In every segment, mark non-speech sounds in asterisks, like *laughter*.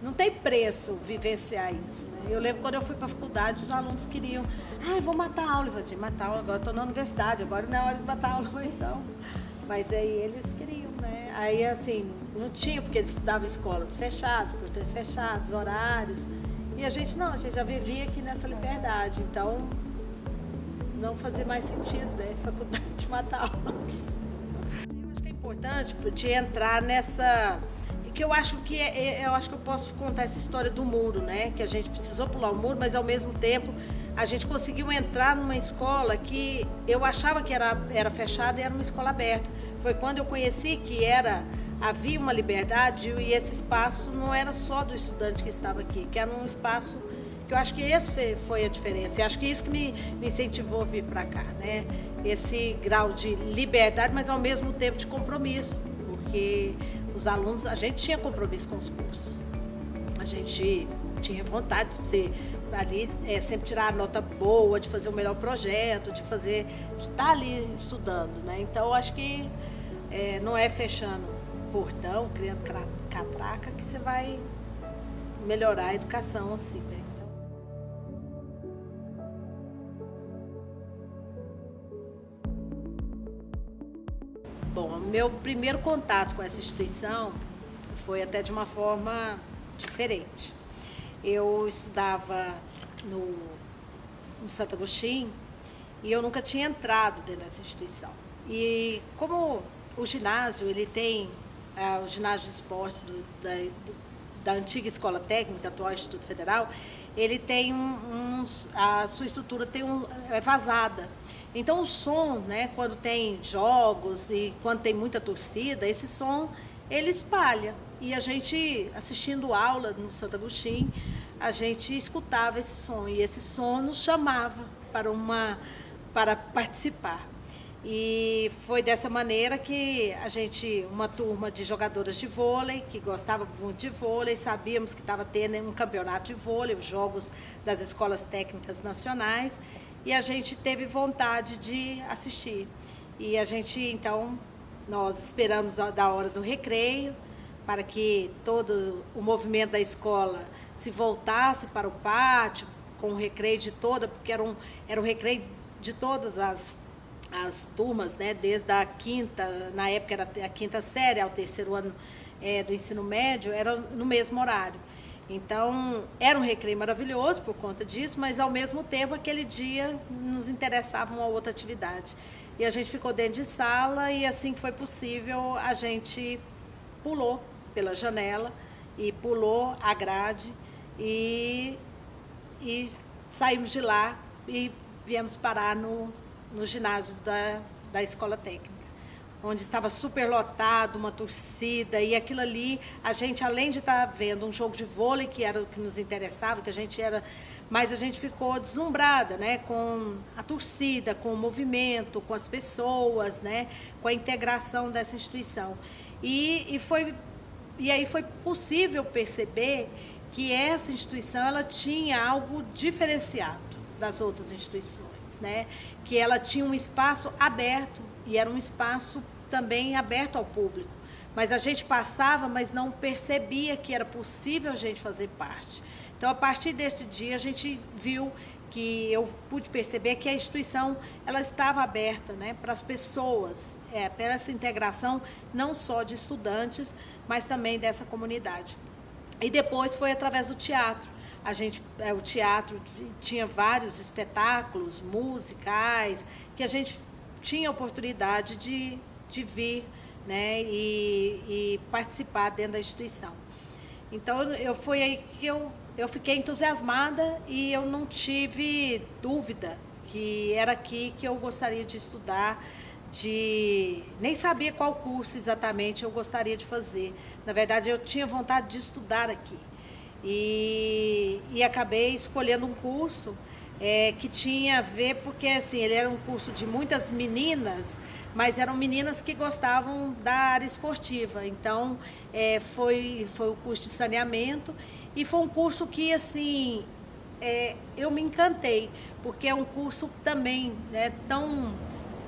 não tem preço vivenciar isso. Né? Eu lembro quando eu fui para a faculdade, os alunos queriam, ah, vou matar a aula. Eu falei, matar aula, agora estou na universidade, agora não é hora de matar aula, mas não. Mas aí eles queriam, né? Aí assim, não tinha, porque eles estudavam escolas fechadas, portões fechados, horários. E a gente não, a gente já vivia aqui nessa liberdade. Então, não fazia mais sentido, né? *laughs* Faculdade de matar aula. Eu acho que é importante de entrar nessa que eu acho que é, é, eu acho que eu posso contar essa história do muro, né? Que a gente precisou pular o muro, mas ao mesmo tempo a gente conseguiu entrar numa escola que eu achava que era, era fechada e era uma escola aberta. Foi quando eu conheci que era havia uma liberdade e esse espaço não era só do estudante que estava aqui, que era um espaço que eu acho que esse foi a diferença. E acho que isso que me, me incentivou a vir para cá, né? Esse grau de liberdade, mas ao mesmo tempo de compromisso, porque os alunos, a gente tinha compromisso com os cursos. A gente tinha vontade de ser ali, é, sempre tirar a nota boa, de fazer o melhor projeto, de fazer, de estar ali estudando, né? Então, acho que é, não é fechando portão, criando catraca, que você vai melhorar a educação assim, né? Meu primeiro contato com essa instituição foi até de uma forma diferente. Eu estudava no, no Santo Agostinho e eu nunca tinha entrado dentro dessa instituição. E como o ginásio, ele tem é, o ginásio de esporte do, da, da antiga Escola Técnica, atual Instituto Federal, ele tem uns, a sua estrutura tem um, é vazada. Então o som, né, quando tem jogos e quando tem muita torcida, esse som ele espalha. E a gente, assistindo aula no Santo Agostinho, a gente escutava esse som e esse som nos chamava para, uma, para participar. E foi dessa maneira que a gente, uma turma de jogadoras de vôlei, que gostava muito de vôlei, sabíamos que estava tendo um campeonato de vôlei, os jogos das escolas técnicas nacionais, e a gente teve vontade de assistir. E a gente, então, nós esperamos da hora do recreio, para que todo o movimento da escola se voltasse para o pátio, com o recreio de toda, porque era um, era um recreio de todas as, as turmas, né? desde a quinta, na época era a quinta série, ao terceiro ano é, do ensino médio, era no mesmo horário. Então, era um recreio maravilhoso por conta disso, mas ao mesmo tempo, aquele dia nos interessava uma outra atividade. E a gente ficou dentro de sala e assim que foi possível, a gente pulou pela janela e pulou a grade e, e saímos de lá e viemos parar no, no ginásio da, da escola técnica onde estava super lotado, uma torcida, e aquilo ali, a gente, além de estar vendo um jogo de vôlei, que era o que nos interessava, que a gente era, mas a gente ficou deslumbrada, né, com a torcida, com o movimento, com as pessoas, né, com a integração dessa instituição. E, e foi, e aí foi possível perceber que essa instituição, ela tinha algo diferenciado das outras instituições, né, que ela tinha um espaço aberto e era um espaço também aberto ao público. Mas a gente passava, mas não percebia que era possível a gente fazer parte. Então, a partir deste dia, a gente viu que eu pude perceber que a instituição ela estava aberta né, para as pessoas, é, para essa integração não só de estudantes, mas também dessa comunidade. E depois foi através do teatro. A gente, é, o teatro tinha vários espetáculos musicais que a gente tinha oportunidade de, de vir né, e, e participar dentro da instituição. Então, eu foi aí que eu, eu fiquei entusiasmada e eu não tive dúvida que era aqui que eu gostaria de estudar, de nem sabia qual curso exatamente eu gostaria de fazer. Na verdade, eu tinha vontade de estudar aqui. E, e acabei escolhendo um curso é, que tinha a ver, porque assim, ele era um curso de muitas meninas, mas eram meninas que gostavam da área esportiva. Então, é, foi, foi o curso de saneamento e foi um curso que, assim, é, eu me encantei, porque é um curso também né, tão,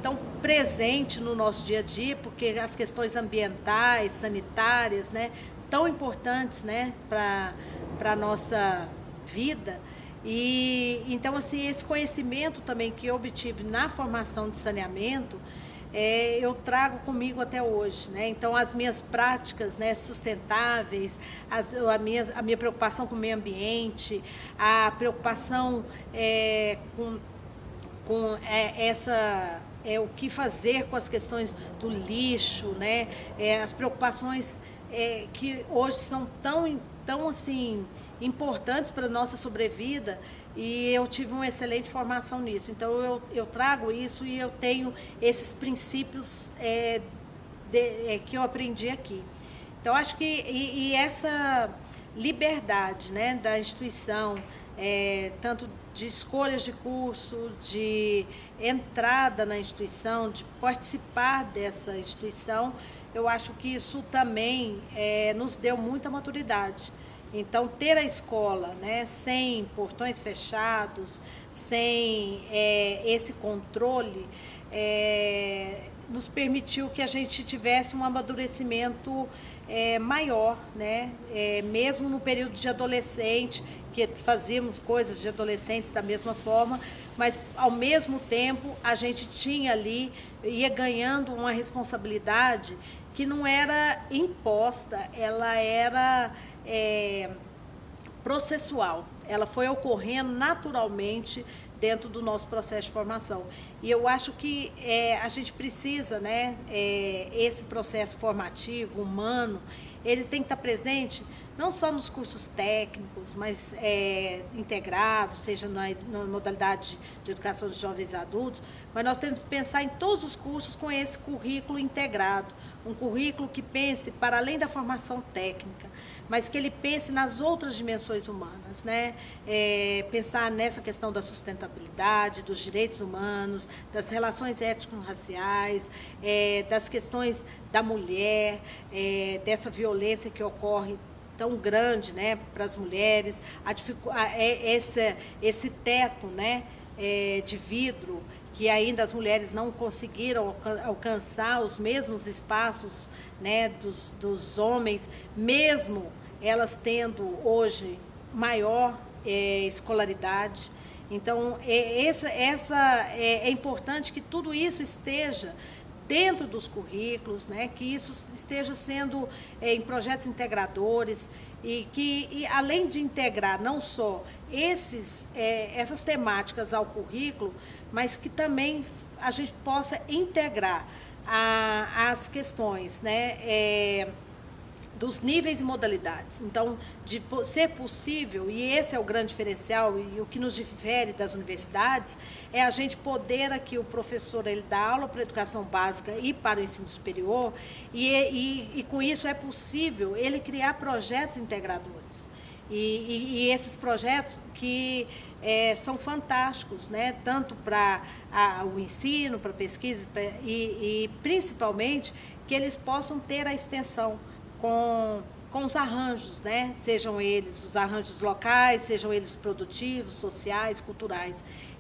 tão presente no nosso dia a dia, porque as questões ambientais, sanitárias, né, tão importantes né, para a nossa vida. E então assim esse conhecimento também que eu obtive na formação de saneamento é, eu trago comigo até hoje, né? Então as minhas práticas, né, sustentáveis, as, a, minha, a minha preocupação com o meio ambiente, a preocupação é, com, com é, essa é o que fazer com as questões do lixo, né? É, as preocupações é, que hoje são tão tão assim importantes para a nossa sobrevida e eu tive uma excelente formação nisso. Então eu, eu trago isso e eu tenho esses princípios é, de, é, que eu aprendi aqui. Então acho que e, e essa liberdade né, da instituição, é, tanto de escolhas de curso, de entrada na instituição, de participar dessa instituição, eu acho que isso também é, nos deu muita maturidade. Então, ter a escola né, sem portões fechados, sem é, esse controle, é, nos permitiu que a gente tivesse um amadurecimento é, maior, né? É, mesmo no período de adolescente, que fazíamos coisas de adolescentes da mesma forma, mas ao mesmo tempo a gente tinha ali, ia ganhando uma responsabilidade que não era imposta, ela era é, processual. Ela foi ocorrendo naturalmente dentro do nosso processo de formação. E eu acho que é, a gente precisa, né, é, esse processo formativo, humano, ele tem que estar presente não só nos cursos técnicos, mas é, integrados, seja na, na, modalidade de educação de jovens e adultos, mas nós temos que pensar em todos os cursos com esse currículo integrado, um currículo que pense para além da formação técnica, mas que ele pense nas outras dimensões humanas, né? É, pensar nessa questão da sustentabilidade, dos direitos humanos, das relações étnico-raciais, é, das questões da mulher, é, dessa violência que ocorre tão grande né, para as mulheres, a, a, é, esse, esse teto né, é, de vidro que ainda as mulheres não conseguiram alcançar os mesmos espaços né, dos, dos homens, mesmo elas tendo hoje maior é, escolaridade. Então, é, essa, essa é, é importante que tudo isso esteja dentro dos currículos, né, que isso esteja sendo é, em projetos integradores e que, e, além de integrar não só esses, é, essas temáticas ao currículo, mas que também a gente possa integrar a, as questões, né, é, dos níveis e modalidades. Então, de ser possível, e esse é o grande diferencial e o que nos difere das universidades, é a gente poder aqui, o professor, ele dá aula para a educação básica e para o ensino superior, e, e, e com isso é possível ele criar projetos integradores. E, e, e esses projetos que é, são fantásticos, né? tanto para o ensino, para pesquisa pra, e, e principalmente que eles possam ter a extensão com, com os arranjos, né? sejam eles os arranjos locais, sejam eles produtivos, sociais, culturais.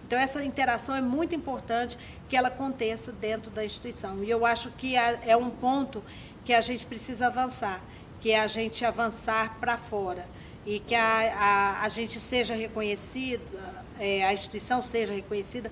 Então, essa interação é muito importante que ela aconteça dentro da instituição. E eu acho que é um ponto que a gente precisa avançar, que é a gente avançar para fora e que a, a, a gente seja reconhecida, é, a instituição seja reconhecida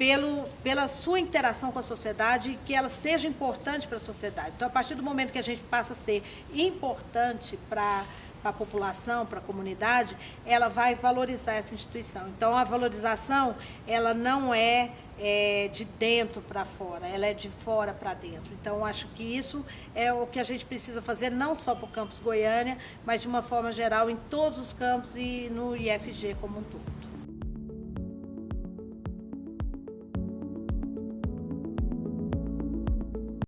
pelo, pela sua interação com a sociedade e que ela seja importante para a sociedade. Então, a partir do momento que a gente passa a ser importante para a população, para a comunidade, ela vai valorizar essa instituição. Então, a valorização, ela não é, é de dentro para fora, ela é de fora para dentro. Então, acho que isso é o que a gente precisa fazer, não só para o campus Goiânia, mas de uma forma geral em todos os campos e no IFG como um todo.